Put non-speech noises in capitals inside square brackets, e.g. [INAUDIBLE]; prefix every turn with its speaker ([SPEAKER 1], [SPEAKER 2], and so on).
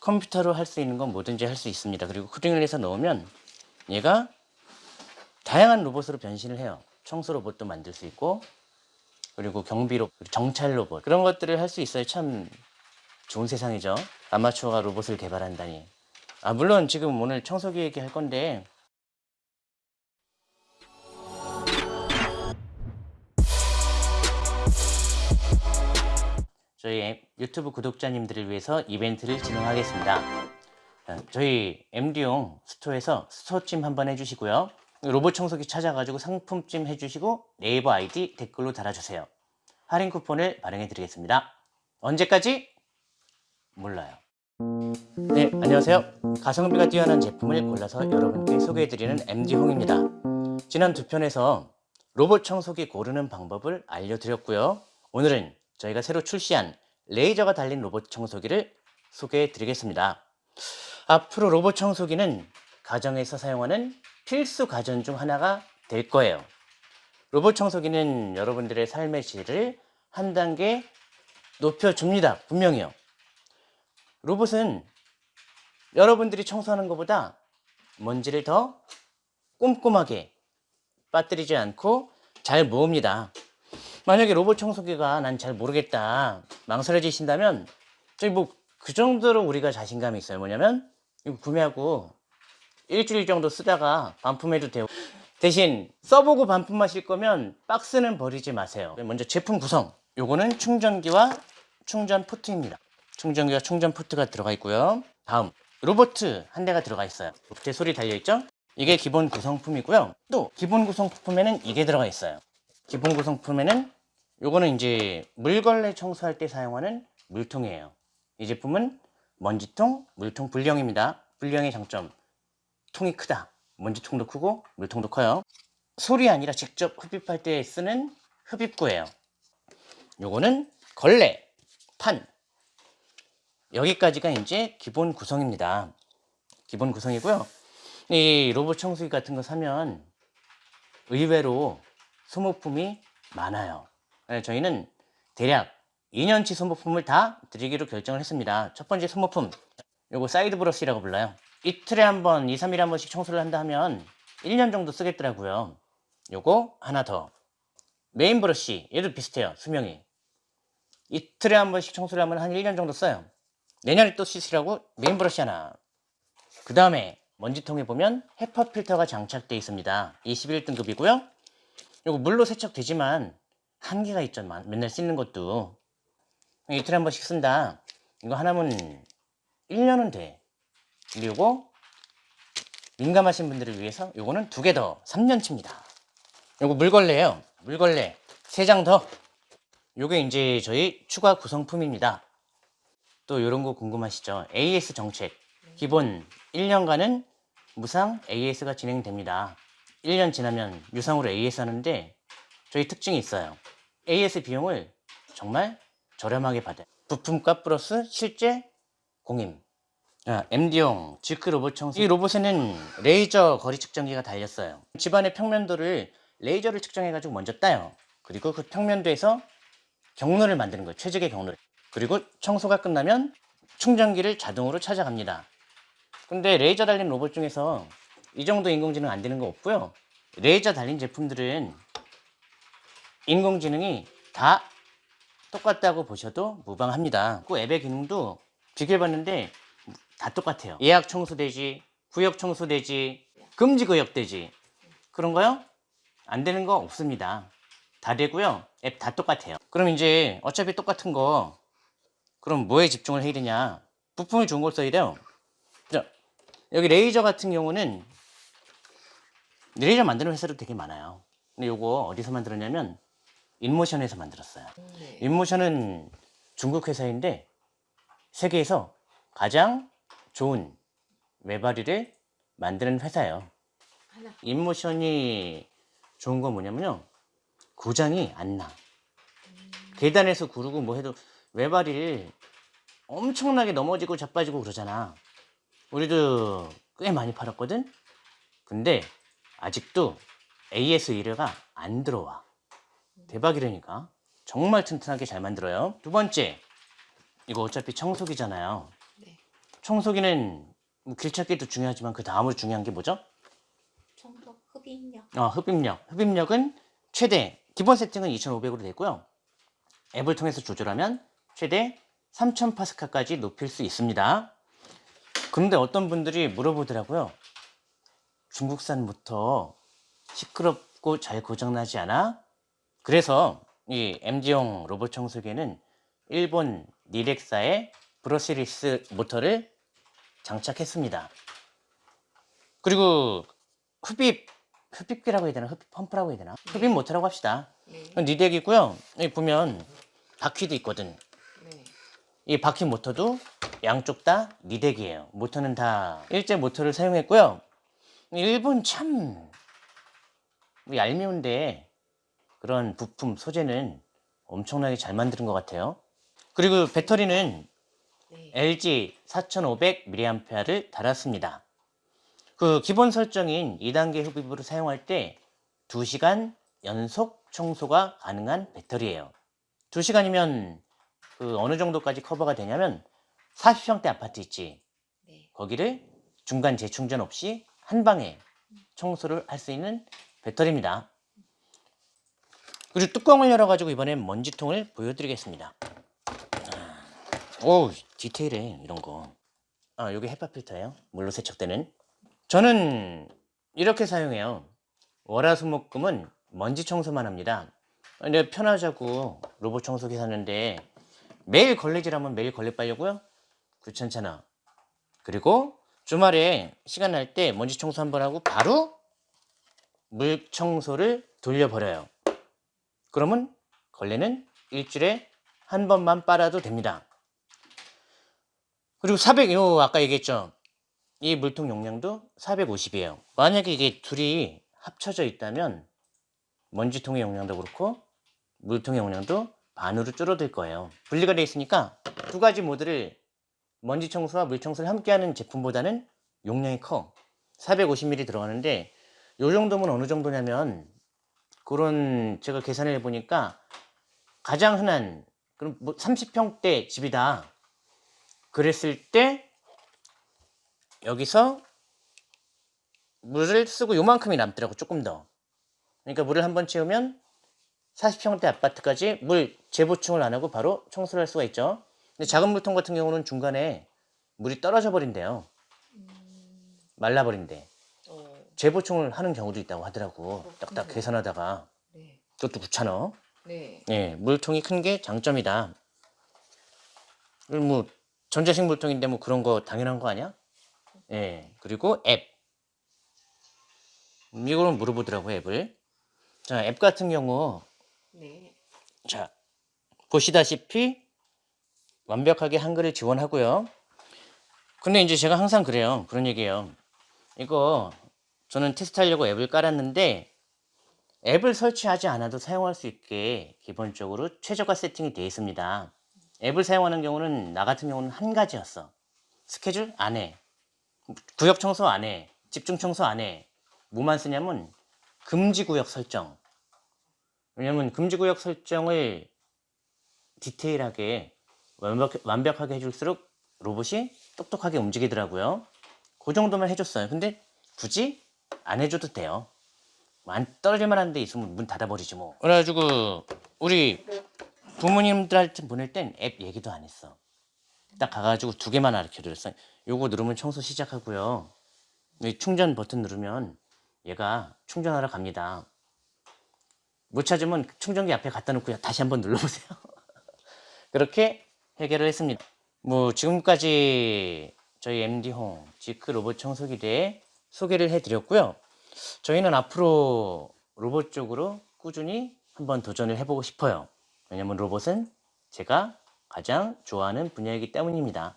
[SPEAKER 1] 컴퓨터로 할 수 있는 건 뭐든지 할 수 있습니다. 그리고 코딩을 해서 넣으면 얘가 다양한 로봇으로 변신을 해요. 청소 로봇도 만들 수 있고 그리고 경비 로봇, 정찰 로봇 그런 것들을 할 수 있어요. 참 좋은 세상이죠. 아마추어가 로봇을 개발한다니. 아 물론 지금 오늘 청소기 얘기할 건데 저희 유튜브 구독자님들을 위해서 이벤트를 진행하겠습니다. 어, 저희 MD용 스토어에서 스토어찜 한번 해주시고요. 로봇 청소기 찾아가지고 상품찜 해주시고 네이버 아이디 댓글로 달아주세요. 할인 쿠폰을 발행해 드리겠습니다. 언제까지? 몰라요. 네, 안녕하세요. 가성비가 뛰어난 제품을 골라서 여러분께 소개해드리는 MD홍입니다. 지난 두 편에서 로봇 청소기 고르는 방법을 알려드렸고요. 오늘은 저희가 새로 출시한 레이저가 달린 로봇 청소기를 소개해 드리겠습니다. 앞으로 로봇 청소기는 가정에서 사용하는 필수 가전 중 하나가 될 거예요. 로봇 청소기는 여러분들의 삶의 질을 한 단계 높여줍니다. 분명히요. 로봇은 여러분들이 청소하는 것보다 먼지를 더 꼼꼼하게 빠뜨리지 않고 잘 모읍니다. 만약에 로봇 청소기가 난 잘 모르겠다 망설여지신다면 저희 뭐그 정도로 우리가 자신감이 있어요. 뭐냐면 이거 구매하고 일주일 정도 쓰다가 반품해도 되고 대신 써보고 반품하실 거면 박스는 버리지 마세요. 먼저 제품 구성. 요거는 충전기와 충전 포트입니다. 충전기와 충전 포트가 들어가 있고요. 다음 로봇 한 대가 들어가 있어요. 제 소리 달려있죠? 이게 기본 구성품이고요. 또 기본 구성품에는 이게 들어가 있어요. 기본 구성품에는 요거는 이제 물걸레 청소할 때 사용하는 물통이에요. 이 제품은 먼지통, 물통 불량입니다. 불량의 장점, 통이 크다. 먼지통도 크고 물통도 커요. 솔이 아니라 직접 흡입할 때 쓰는 흡입구예요. 요거는 걸레, 판. 여기까지가 이제 기본 구성입니다. 기본 구성이고요. 이 로봇 청소기 같은 거 사면 의외로 소모품이 많아요. 네, 저희는 대략 2년치 소모품을 다 드리기로 결정을 했습니다. 첫 번째 소모품, 요거 사이드 브러쉬라고 불러요. 이틀에 한 번, 2, 3일에 한 번씩 청소를 한다 하면 1년 정도 쓰겠더라고요. 요거 하나 더. 메인 브러쉬, 얘도 비슷해요, 수명이. 이틀에 한 번씩 청소를 하면 한 1년 정도 써요. 내년에 또 쓰시라고 메인 브러쉬 하나. 그 다음에 먼지통에 보면 HEPA 필터가 장착되어 있습니다. 21등급이고요. 요거 물로 세척되지만 한계가 있죠. 맨날 씻는 것도. 이틀에 한 번씩 쓴다. 이거 하나면 1년은 돼. 그리고 민감하신 분들을 위해서 요거는 두 개 더 3년치입니다. 요거 물걸레예요. 물걸레 세장 더. 요게 이제 저희 추가 구성품입니다. 또 요런 거 궁금하시죠? AS 정책. 기본 1년간은 무상 AS가 진행됩니다. 1년 지나면 유상으로 AS 하는데 저희 특징이 있어요. AS 비용을 정말 저렴하게 받아요. 부품값 플러스 실제 공임. 아, MD홍 지크 로봇 청소. 이 로봇에는 레이저 거리 측정기가 달렸어요. 집안의 평면도를 레이저를 측정해 가지고 먼저 따요. 그리고 그 평면도에서 경로를 만드는 거예요. 최적의 경로를. 그리고 청소가 끝나면 충전기를 자동으로 찾아갑니다. 근데 레이저 달린 로봇 중에서 이 정도 인공지능 안 되는 거 없고요. 레이저 달린 제품들은 인공지능이 다 똑같다고 보셔도 무방합니다. 그 앱의 기능도 비교해봤는데 다 똑같아요. 예약 청소되지, 구역 청소되지, 금지 구역되지 그런 거요? 안 되는 거 없습니다. 다 되고요. 앱 다 똑같아요. 그럼 이제 어차피 똑같은 거 그럼 뭐에 집중을 해야 되냐? 부품을 좋은 걸 써야 돼요. 자, 여기 레이저 같은 경우는 레이저 만드는 회사도 되게 많아요. 근데 이거 어디서 만들었냐면 인모션에서 만들었어요.
[SPEAKER 2] 네.
[SPEAKER 1] 인모션은 중국 회사인데 세계에서 가장 좋은 외발이를 만드는 회사예요.
[SPEAKER 2] 하나.
[SPEAKER 1] 인모션이 좋은 건 뭐냐면요. 고장이 안 나. 계단에서 구르고 뭐 해도 외발이를 엄청나게 넘어지고 자빠지고 그러잖아. 우리도 꽤 많이 팔았거든? 근데 아직도 AS 의뢰가 안 들어와. 대박이라니까. 정말 튼튼하게 잘 만들어요. 두 번째, 이거 어차피 청소기잖아요.
[SPEAKER 2] 네.
[SPEAKER 1] 청소기는 뭐 길찾기도 중요하지만 그 다음으로 중요한 게 뭐죠?
[SPEAKER 2] 청소 흡입력.
[SPEAKER 1] 어, 흡입력. 흡입력은 최대 기본 세팅은 2,500으로 되고요. 앱을 통해서 조절하면 최대 3,000 파스칼까지 높일 수 있습니다. 그런데 어떤 분들이 물어보더라고요. 중국산 모터 시끄럽고 잘 고장나지 않아? 그래서 이 MD용 로봇 청소기에는 일본 니렉사의 브러시리스 모터를 장착했습니다. 그리고 흡입, 흡입기라고 해야 되나? 흡입 펌프라고 해야 되나? 흡입 모터라고 합시다.
[SPEAKER 2] 네.
[SPEAKER 1] 니덱이고요. 여기 보면 바퀴도 있거든.
[SPEAKER 2] 네.
[SPEAKER 1] 이 바퀴 모터도 양쪽 다 니덱이에요. 모터는 다 일제 모터를 사용했고요. 일본 참 얄미운데 그런 부품 소재는 엄청나게 잘 만드는 것 같아요. 그리고 배터리는
[SPEAKER 2] 네.
[SPEAKER 1] LG 4500mAh를 달았습니다. 그 기본 설정인 2단계 흡입으로 사용할 때 2시간 연속 청소가 가능한 배터리예요. 2시간이면 그 어느 정도까지 커버가 되냐면 40평대 아파트 있지.
[SPEAKER 2] 네.
[SPEAKER 1] 거기를 중간 재충전 없이 한 방에 청소를 할 수 있는 배터리입니다. 그리고 뚜껑을 열어가지고 이번엔 먼지통을 보여드리겠습니다. 아, 오 디테일해 이런 거. 아 여기 헤파 필터예요. 물로 세척되는. 저는 이렇게 사용해요. 월화수목금은 먼지 청소만 합니다. 근데 편하자고 로봇 청소기 샀는데 매일 걸레질하면 매일 걸레 빨려고요? 귀찮잖아. 그리고 주말에 시간 날 때 먼지 청소 한 번 하고 바로 물 청소를 돌려버려요. 그러면 걸레는 일주일에 한 번만 빨아도 됩니다. 그리고 400, 요 아까 얘기했죠. 이 물통 용량도 450이에요. 만약에 이게 둘이 합쳐져 있다면 먼지통의 용량도 그렇고 물통의 용량도 반으로 줄어들 거예요. 분리가 되어 있으니까 두 가지 모드를 먼지 청소와 물 청소를 함께 하는 제품보다는 용량이 커. 450ml 들어가는데 요 정도면 어느 정도냐면 그런 제가 계산을 해보니까 가장 흔한 그럼 뭐 30평대 집이다. 그랬을 때 여기서 물을 쓰고 요만큼이 남더라고 조금 더. 그러니까 물을 한 번 채우면 40평대 아파트까지 물 재보충을 안 하고 바로 청소를 할 수가 있죠. 근데 작은 물통 같은 경우는 중간에 물이 떨어져 버린대요.
[SPEAKER 2] 음,
[SPEAKER 1] 말라버린대.
[SPEAKER 2] 어,
[SPEAKER 1] 재보충을 하는 경우도 있다고 하더라고.
[SPEAKER 2] 그렇군요.
[SPEAKER 1] 딱딱 계산하다가.
[SPEAKER 2] 네.
[SPEAKER 1] 그것도 귀찮아.
[SPEAKER 2] 네.
[SPEAKER 1] 예, 물통이 큰 게 장점이다. 뭐 전자식 물통인데 뭐 그런 거 당연한 거 아니야? 예, 그리고 앱. 음, 이거는 물어보더라고 앱을. 자, 앱 같은 경우
[SPEAKER 2] 네.
[SPEAKER 1] 자 보시다시피 완벽하게 한글을 지원하고요. 근데 이제 제가 항상 그래요. 그런 얘기예요. 이거 저는 테스트하려고 앱을 깔았는데 앱을 설치하지 않아도 사용할 수 있게 기본적으로 최저가 세팅이 되어 있습니다. 앱을 사용하는 경우는 나 같은 경우는 한 가지였어. 스케줄 안 해. 구역 청소 안 해. 집중 청소 안 해. 뭐만 쓰냐면 금지 구역 설정. 왜냐면 금지 구역 설정을 디테일하게 완벽, 완벽하게 해줄수록 로봇이 똑똑하게 움직이더라고요. 그 정도만 해줬어요. 근데 굳이 안 해줘도 돼요. 안 떨어질 만 한 데 있으면 문 닫아버리지 뭐. 그래가지고 우리 부모님들한테 보낼 땐 앱 얘기도 안 했어. 딱 가가지고 두 개만 가르쳐드렸어. 요거 누르면 청소 시작하고요. 이 충전 버튼 누르면 얘가 충전하러 갑니다. 못 찾으면 충전기 앞에 갖다 놓고 다시 한번 눌러보세요. [LAUGHS] 그렇게 해결을 했습니다. 뭐 지금까지 저희 MD홈 지크 로봇 청소기 대해 소개를 해드렸고요. 저희는 앞으로 로봇 쪽으로 꾸준히 한번 도전을 해보고 싶어요. 왜냐면 로봇은 제가 가장 좋아하는 분야이기 때문입니다.